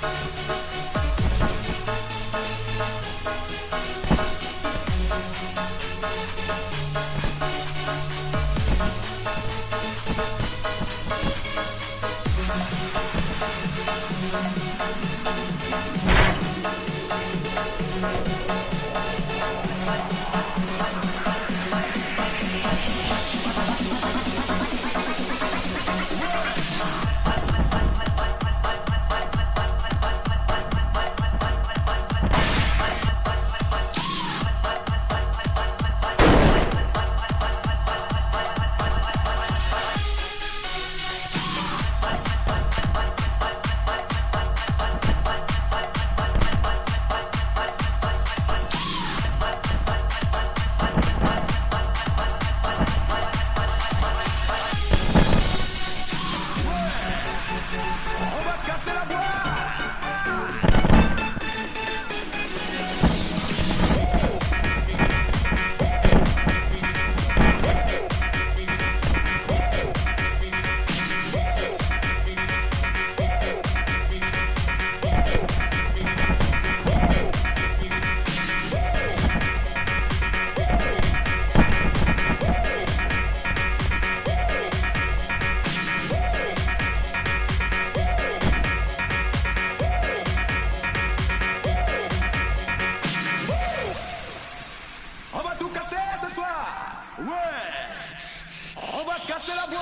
Bye. On va te casser la boîte.